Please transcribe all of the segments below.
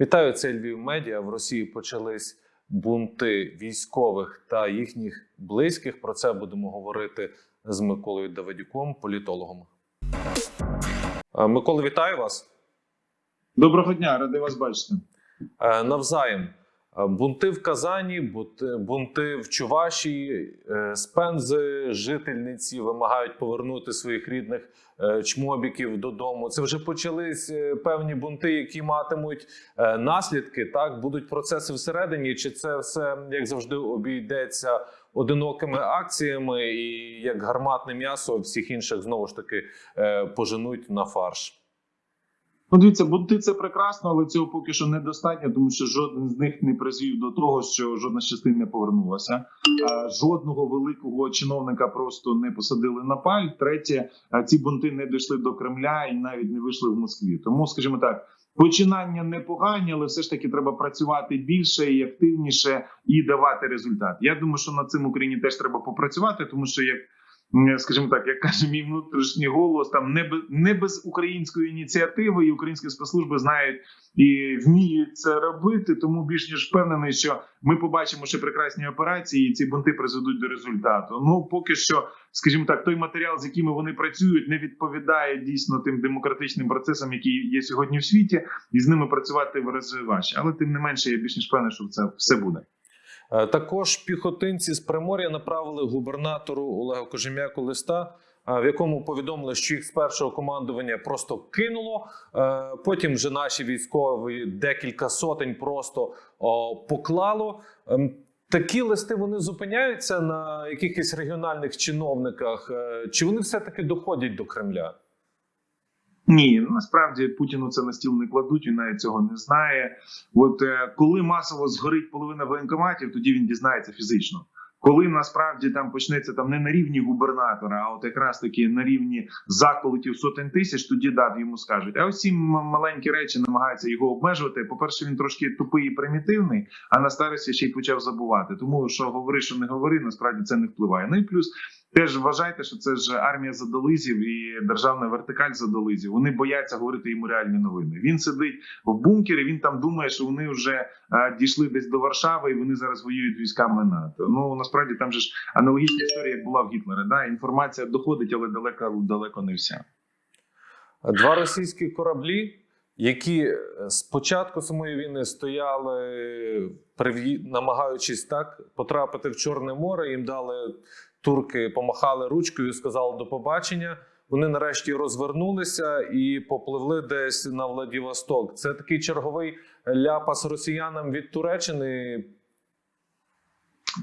Вітаю, це Львів Медіа. В Росії почались бунти військових та їхніх близьких. Про це будемо говорити з Миколою Давидюком, політологом. Е, Микола, вітаю вас. Доброго дня, радий вас бачити. Е, Навзаєм. Е, Бунти в Казані, бунти- в Чувашії, е, з Пензи, жительниці вимагають повернути своїх рідних е, чмобіків додому. Це вже почались певні бунти, які матимуть наслідки. Так будуть процеси всередині. Чи це все як завжди обійдеться одинокими акціями, і як гарматне м'ясо всіх інших знову ж таки поженуть на фарш? Ну, дивіться, бунти це прекрасно, але цього поки що недостатньо, тому що жоден з них не призвів до того, що жодна з частин не повернулася. Жодного великого чиновника просто не посадили на паль. Третє, а, ці бунти не дійшли до Кремля і навіть не вийшли в Москві. Тому, скажімо так, починання непогані, але все ж таки треба працювати більше і активніше і давати результат. Я думаю, що над цим Україні теж треба попрацювати, тому що як. М, скажімо так, як каже мій внутрішній голос, там не без, не без української ініціативи, і українські спецслужби знають і вміють це робити. Тому більш ніж впевнений, що ми побачимо ще прекрасні операції, і ці бунти призведуть до результату. Ну поки що, скажімо так, той матеріал, з якими вони працюють, не відповідає дійсно тим демократичним процесам, які є сьогодні в світі, і з ними працювати в важче. Але тим не менше, я більш ніж впевнений, що це все буде. Е, Також піхотинці з Примор'я направили губернатору Олегу Кожем'яку листа, е, в якому повідомили, що їх з першого командування просто кинуло. Е, Потім вже наші військові декілька сотень просто поклало. Ем, Такі листи вони зупиняються на якихось регіональних чиновниках. Чи вони все таки доходять до Кремля? Ні, насправді Путіну це на стіл не кладуть. Він навіть цього не знає. От е, коли масово згорить половина воєнкоматів, тоді він дізнається фізично. Коли насправді там почнеться там не на рівні губернатора, а от якраз таки на рівні заколотів сотень тисяч, тоді да, йому скажуть. А ось маленькі речі намагаються його обмежувати. По перше, він трошки тупий і примітивний, а на старості ще й почав забувати. Тому що говори, що не говори, насправді це не впливає. Ну і плюс Теж вважайте, що це ж армія задолизів і державна вертикаль задолизів. Вони бояться говорити йому реальні новини. Він сидить в бункері. Він там думає, що вони вже а, дійшли десь до Варшави, і вони зараз воюють військами НАТО. Ну насправді там же ж аналогічна історія, як була в Гітлера. Да, інформація доходить, але далеко далеко не вся. Два російські кораблі, які е, з початку самої війни стояли, намагаючись так потрапити в Чорне море, їм дали турки, помахали ручкою, сказали до побачення. Вони нарешті розвернулися і попливли десь на Владивосток. Це такий черговий ляпас росіянам від Туреччини.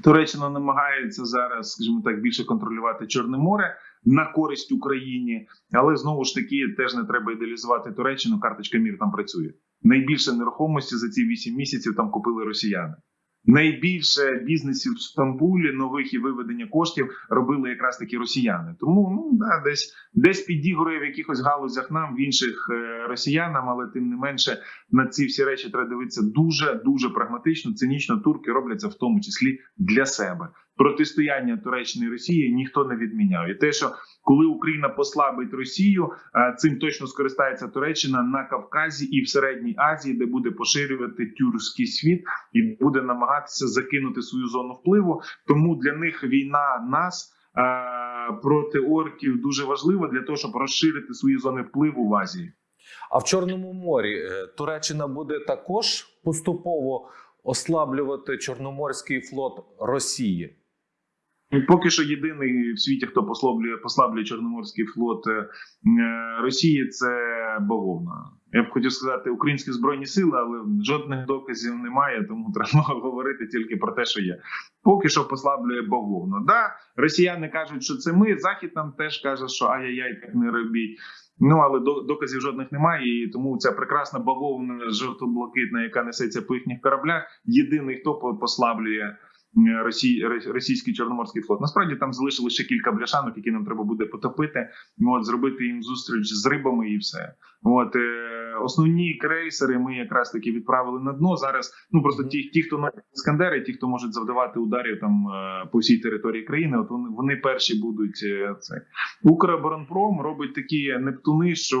Туреччина намагається зараз, скажімо так, більше контролювати Чорне море на користь Україні, але знову ж таки теж не треба ідеалізувати Туреччину. Карточка мір там працює. Найбільше нерухомості за ці 8 місяців там купили росіяни. Найбільше бізнесів в Стамбулі нових і виведення коштів робили якраз таки росіяни. Тому ну да, десь десь підігрує в якихось галузях нам, в інших е, росіянам, але тим не менше на ці всі речі треба дивитися дуже дуже прагматично, цинічно. Турки робляться в тому числі для себе. Протистояння Туреччини і Росії ніхто не відміняв. І те, що коли Україна послабить Росію, е, цим точно скористається Туреччина на Кавказі і в Середній Азії, де буде поширювати тюркський світ і буде намагатися закинути свою зону впливу. Тому для них війна нас. е, Проти орків дуже важлива для того, щоб розширити свої зони впливу в Азії. А в Чорному морі е, Туреччина буде також поступово ослаблювати Чорноморський флот Росії. Поки що єдиний в світі, хто послаблює послаблює Чорноморський флот е, е, Росії, це бавовна. Я б хотів сказати українські збройні сили, але жодних доказів немає, тому треба говорити тільки про те, що є. Поки що послаблює бавовна. Да, росіяни кажуть, що це ми. Захід нам теж каже, що ай-яй-яй, так не робіть. Ну але до- доказів жодних немає, і тому ця прекрасна бавовна жовто-блакитна, яка несеться по їхніх кораблях, єдиний хто по- послаблює. Росій, російський чорноморський флот. Насправді там залишилося ще кілька бляшанок, які нам треба буде потопити. От зробити їм зустріч з рибами, і все. От е, основні крейсери ми якраз таки відправили на дно. Зараз ну просто ті, ті, хто носять іскандери, ті, хто можуть завдавати ударів там е, по всій території країни. От вони, вони перші будуть е, це. Укроборонпром робить такі нептуни, що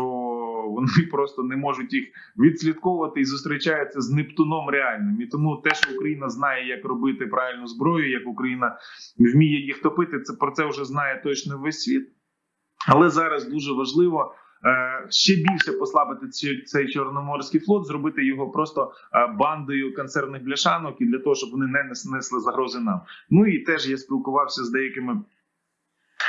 вони просто не можуть їх відслідковувати і зустрічаються з Нептуном реальним. І тому те, що Україна знає, як робити правильну зброю, як Україна вміє їх топити, це про це вже знає точно весь світ. Але зараз дуже важливо. е, Ще більше послабити цей чорноморський флот, зробити його просто е, бандою консервних бляшанок і для того, щоб вони не несли загрози нам. Ну і теж я спілкувався з деякими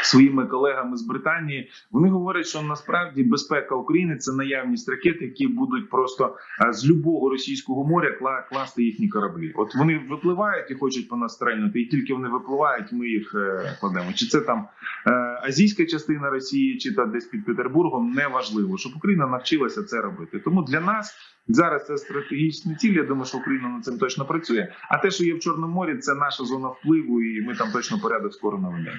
своїми колегами з Британії. Вони говорять, що насправді безпека України це наявність ракет, які будуть просто е, з любого російського моря кла- класти їхні кораблі. От вони випливають і хочуть по нас стрельнути, і тільки вони випливають, ми їх е, кладемо. Чи це там е, азійська частина Росії, чи та десь під Петербургом, неважливо, щоб Україна навчилася це робити. Тому для нас зараз це стратегічні цілі. Я думаю, що Україна над цим точно працює. А те, що є в Чорному морі, це наша зона впливу, і ми там точно порядок скоро наведемо.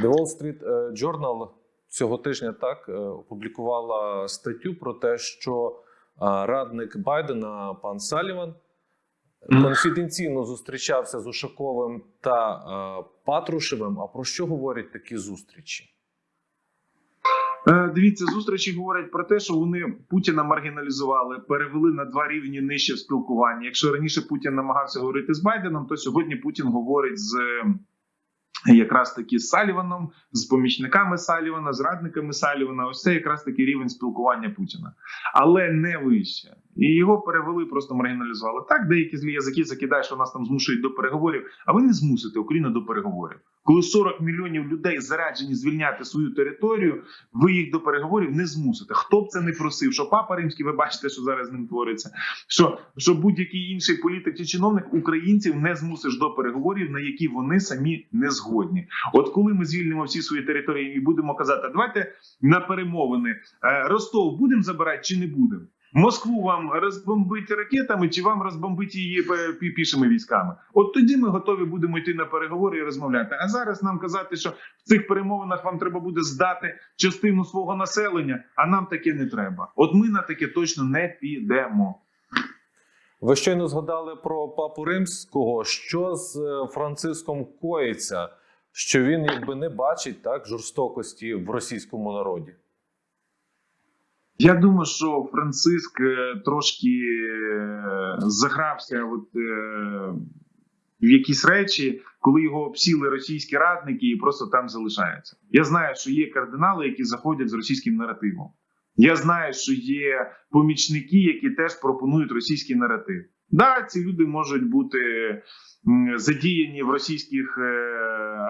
The Wall Street е, Journal цього тижня так е, опублікувала статтю про те, що е, радник Байдена пан Саліван конфіденційно зустрічався з Ушаковим та Патрушевим. А про що говорять такі зустрічі? Дивіться, зустрічі говорять про те, що вони Путіна маргіналізували, перевели на два рівні нижче в спілкуванні. Якщо раніше Путін намагався говорити з Байденом, то сьогодні Путін говорить з якраз таки з Саліваном, з помічниками Салівана, з радниками Салівана. Ось це якраз таки рівень спілкування Путіна, але не вище. І його перевели, просто маргіналізували. Так, деякі злі язики закидають, що нас там змушують до переговорів. А ви не змусите Україну до переговорів. Коли 40 мільйонів людей заряджені звільняти свою територію, ви їх до переговорів не змусите. Хто б це не просив, що папа римський, ви бачите, що зараз з ним твориться. Що, що будь-який інший політик чи чиновник українців не змусиш до переговорів, на які вони самі не згодні. От коли ми звільнимо всі свої території і будемо казати, давайте на перемовини е, Ростов будемо забирати чи не будемо. Москву вам розбомбити ракетами, чи вам розбомбити її е, пішими військами? От тоді ми готові будемо йти на переговори і розмовляти. А зараз нам казати, що в цих перемовинах вам треба буде здати частину свого населення, а нам таке не треба. От ми на таке точно не підемо. Ви щойно згадали про папу римського. Що з е, Франциском коїться? Що він якби не бачить так жорстокості в російському народі? Я думаю, що Франциск е, трошки е, загрався от, е, в якісь речі, коли його обсіли російські радники і просто там залишаються. Я знаю, що є кардинали, які заходять з російським наративом. Я знаю, що є помічники, які теж пропонують російський наратив. Да, ці люди можуть бути задіяні в російських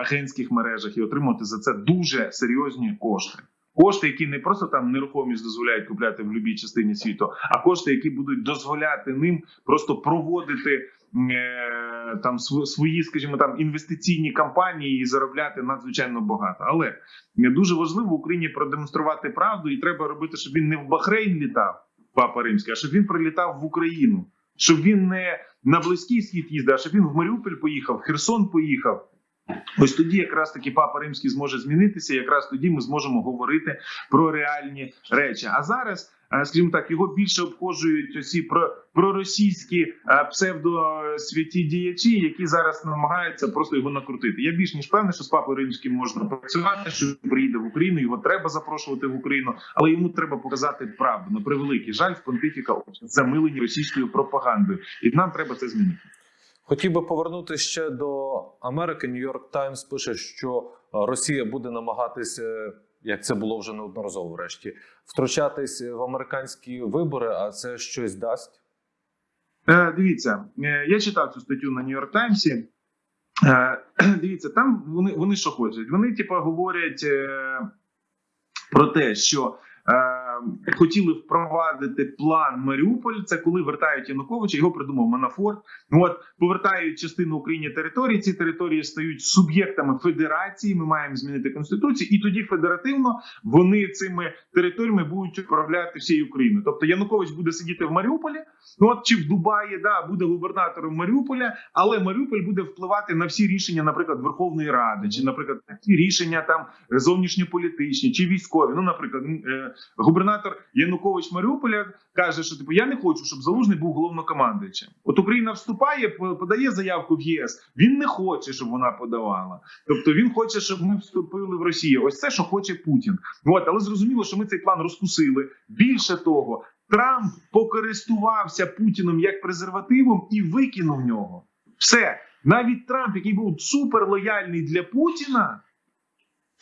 агентських мережах і отримувати за це дуже серйозні кошти. Кошти, які не просто там нерухомість дозволяють купляти в будь-якій частині світу, а кошти, які будуть дозволяти ним просто проводити е, там свої, скажімо, там інвестиційні кампанії і заробляти надзвичайно багато. Але дуже важливо Україні продемонструвати правду, і треба робити, щоб він не в Бахрейн літав, папа римський, а щоб він прилітав в Україну, щоб він не на близький схід їздив, а щоб він в Маріуполь поїхав, в Херсон поїхав. Ось тоді якраз таки папа римський зможе змінитися. Якраз тоді ми зможемо говорити про реальні речі. А зараз, е, скажімо так, його більше обходжують усі про проросійські е, псевдосвяті діячі, які зараз намагаються просто його накрутити. Я більш ніж певний, що з папою римським можна працювати, що він приїде в Україну. Його треба запрошувати в Україну, але йому треба показати правду. На превеликий жаль, в понтифіка замилені російською пропагандою, і нам треба це змінити. Хотів би повернутися ще до Америки. Нью-Йорк Таймс пише, що е, Росія буде намагатися, як це було вже неодноразово, врешті, втручатись в американські вибори, а це щось дасть. Е, дивіться, е, я читав цю статтю на Нью-Йорк Таймсі. Е, дивіться, там вони, вони що хочуть? Вони, типу, говорять е, про те, що е, хотіли впровадити план Маріуполь. Це коли вертають Януковича, його придумав Манафорт. От повертають частину Україні території. Ці території стають суб'єктами федерації. Ми маємо змінити конституцію, і тоді федеративно вони цими територіями будуть управляти всією Україною. Тобто Янукович буде сидіти в Маріуполі. Ну от чи в Дубаї да буде губернатором Маріуполя, але Маріуполь буде впливати на всі рішення, наприклад, Верховної Ради, чи, наприклад, на ті рішення там зовнішньополітичні чи військові. Ну, наприклад, е, е, губернатор Янукович Маріуполя каже, що типу я не хочу, щоб залужний був головнокомандуючим. От Україна вступає, подає заявку в ЄС. Він не хоче, щоб вона подавала. Тобто він хоче, щоб ми вступили в Росію. Ось це, що хоче Путін. От, але зрозуміло, що ми цей план розкусили. Більше того, Трамп покористувався Путіном як презервативом і викинув нього. Все. Навіть Трамп, який був суперлояльний для Путіна,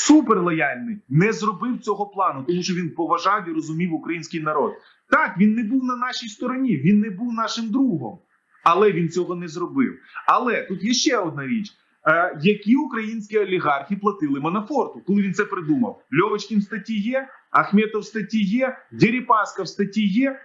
суперлояльний, не зробив цього плану, тому що він поважав і розумів український народ. Так, він не був на нашій стороні, він не був нашим другом, але він цього не зробив. Але тут є ще одна річ. Е, які українські олігархи платили Манафорту, коли він це придумав? Льовочкін в статті є, Ахметов в статті є, Дерипаска в статті є.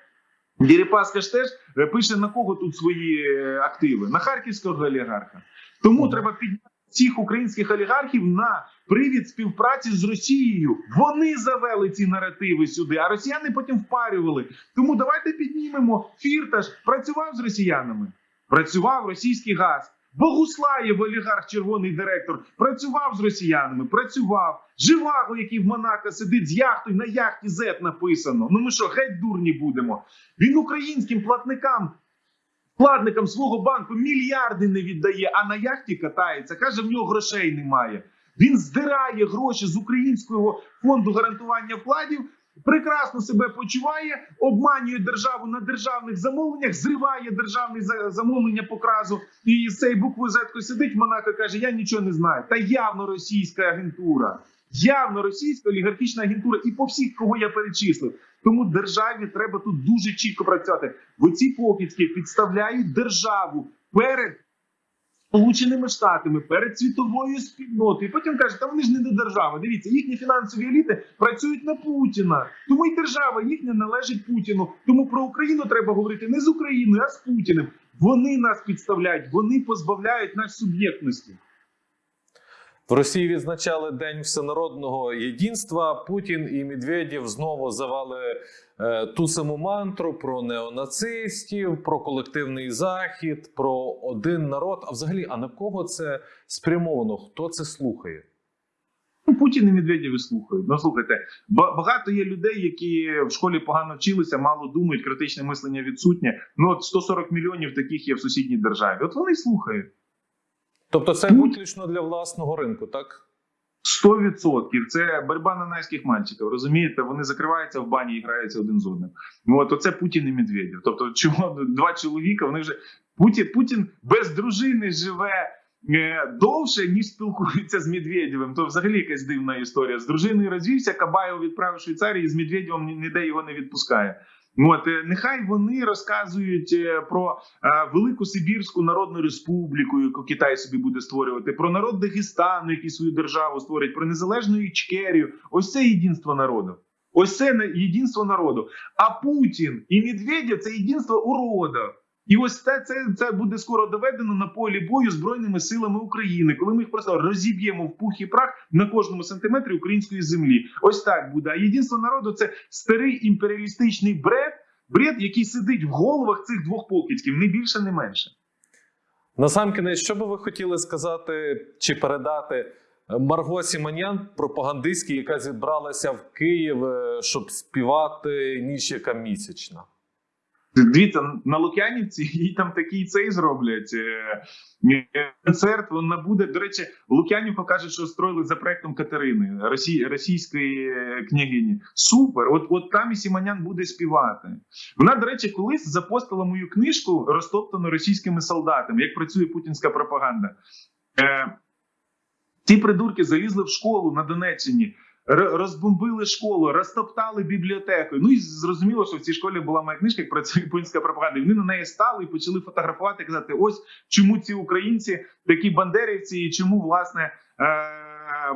Дерипаска ж теж е, пише на кого тут свої е, активи? На харківського олігарха. Тому треба підняти цих українських олігархів на привід співпраці з Росією. Вони завели ці наративи сюди, а росіяни потім впарювали. Тому давайте піднімемо. Фірташ працював з росіянами, працював російський газ. Богуслаєв, олігарх, червоний директор, працював з росіянами, працював. Живаго, який в Монако сидить з яхтою, на яхті Z написано. Ну ми що, геть дурні будемо? Він українським платникам, вкладникам свого банку мільярди не віддає, а на яхті катається. Каже, в нього грошей немає. Він здирає гроші з українського фонду гарантування вкладів. Прекрасно себе почуває, обманює державу на державних замовленнях, зриває державне за- замовлення по кразу. І з цієї букви Z сидить Монако каже: Я нічого не знаю. Та явно російська агентура, явно російська олігархічна агентура, і по всіх, кого я перечислив. Тому державі треба тут дуже чітко працювати. Бо ці покидьки підставляють державу перед Сполученими Штатами, перед світовою спільнотою. І потім кажуть, та вони ж не до держави. Дивіться, їхні фінансові еліти працюють на Путіна. Тому і держава їхня належить Путіну. Тому про Україну треба говорити не з Україною, а з Путіним. Вони нас підставляють, вони позбавляють нас суб'єктності. В Росії відзначали День всенародного єдинства. Путін і Медведєв знову завали е, ту саму мантру про неонацистів, про колективний захід, про один народ. А взагалі, а на кого це спрямовано? Хто це слухає? Ну, Путін і Медведєв слухають. Ну слухайте, багато є людей, які в школі погано вчилися, мало думають, критичне мислення відсутнє. Ну от 140 мільйонів таких є в сусідній державі. От вони слухають. Тобто, це виключно для власного ринку, так? 100%. Це боротьба на найських мальчиків. Розумієте, вони закриваються в бані і граються один з одним. Ну, От оце Путін і Медведєв. Тобто, чого два чоловіка, вони вже Путін, Путін без дружини живе. е, Довше ніж спілкується з Медведєвим, то взагалі якась дивна історія. З дружиною розвівся, Кабаєв відправив в Швейцарію, і з Медведєвим ніде його не відпускає. От е, нехай вони розказують е, про е, Велику Сибірську Народну Республіку, яку Китай собі буде створювати, про народ Дагестану, який свою державу створить, про незалежну Ічкерію. Ось це єдинство народу. Ось це єдинство народу. А Путін і Медведєв це єдинство уродів. І ось це, це, це буде скоро доведено на полі бою збройними силами України, коли ми їх просто розіб'ємо в пух і прах на кожному сантиметрі української землі. Ось так буде. А єдинство народу це старий імперіалістичний бред, бред, який сидить в головах цих двох покидьків, не більше, не менше. Насамкінець, що би ви хотіли сказати чи передати Марго Сіманян, пропагандистській, яка зібралася в Київ, е, щоб співати ніч яка місячна? Дивіться, на Лук'янівці їй там такий цей зроблять е, е, концерт. Вона буде. До речі, Лук'янівка каже, що строїли за проектом Катерини, росій, російської е, княгині. Супер! От от там і Сіманян буде співати. Вона, до речі, колись запостила мою книжку, розтоптану російськими солдатами, як працює путінська пропаганда. Е, ті придурки залізли в школу на Донеччині. Розбомбили школу, розтоптали бібліотеку. Ну і зрозуміло, що в цій школі була моя книжка, як працює путінська пропаганда. І вони на неї стали і почали фотографувати, і казати: ось чому ці українці такі бандерівці, і чому власне е-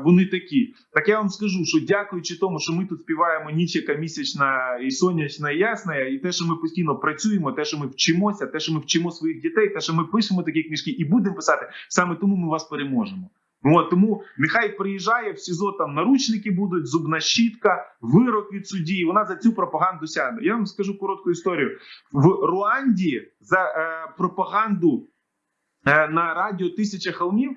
вони такі. Так я вам скажу, що дякуючи тому, що ми тут співаємо ніч, яка місячна і сонячна, і ясна, і те, що ми постійно працюємо, те, що ми вчимося, те, що ми вчимо своїх дітей, те, що ми пишемо такі книжки і будемо писати, саме тому ми вас переможемо. От, тому нехай приїжджає в СІЗО, там наручники будуть, зубна щітка, вирок від судді. Вона за цю пропаганду сяде. Я вам скажу коротку історію. В Руанді за е, пропаганду е, на радіо Тисяча холмів е,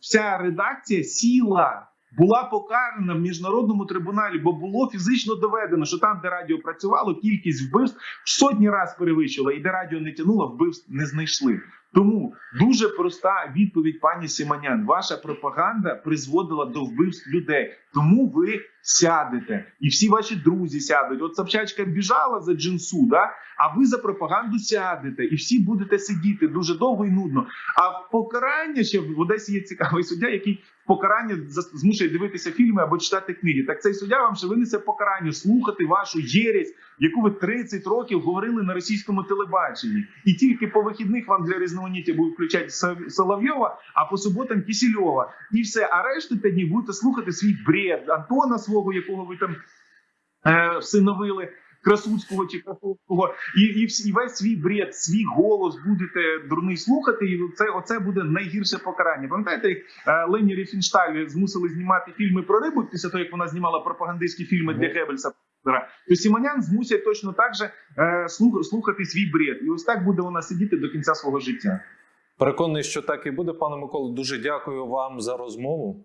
вся редакція сіла. Була покарана в міжнародному трибуналі, бо було фізично доведено, що там, де радіо працювало, кількість вбивств в сотні разів перевищила, і де радіо не тянуло, вбивств не знайшли. Тому дуже проста відповідь пані Симонян. Ваша пропаганда призводила до вбивств людей. Тому ви сядете, і всі ваші друзі сядуть. От Собчачка біжала за джинсу, да? а ви за пропаганду сядете, і всі будете сидіти дуже довго і нудно. А в покарання ще в Одесі є цікавий суддя, який покарання змушує дивитися фільми або читати книги. Так цей суддя вам ще винесе покарання слухати вашу єресь, яку ви 30 років говорили на російському телебаченні, і тільки по вихідних вам для різноманіття будуть включати Со- Соловйова, а по суботам Кісільова. І все. А решту днів будете слухати свій бред Антона свого, якого ви там е, всиновили. Красуцького чи Красовського, і, і, всі- і весь свій бред, свій голос будете дурний слухати, і це оце буде найгірше покарання. Пам'ятаєте, як е, Лені Ріфіншталь змусили знімати фільми про рибу після того, як вона знімала пропагандистські фільми для. Геббельса, то Сімонян змусять точно так же е, слухати свій бред. І ось так буде вона сидіти до кінця свого життя. Переконаний, що так і буде, пане Миколо. Дуже дякую вам за розмову.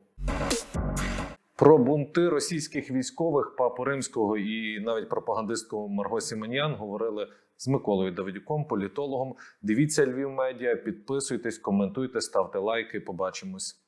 Про бунти російських військових папу римського і навіть пропагандистку Марго Сіменян говорили з Миколою Давидюком, політологом. Дивіться Львів медіа, підписуйтесь, коментуйте, ставте лайки. Побачимось.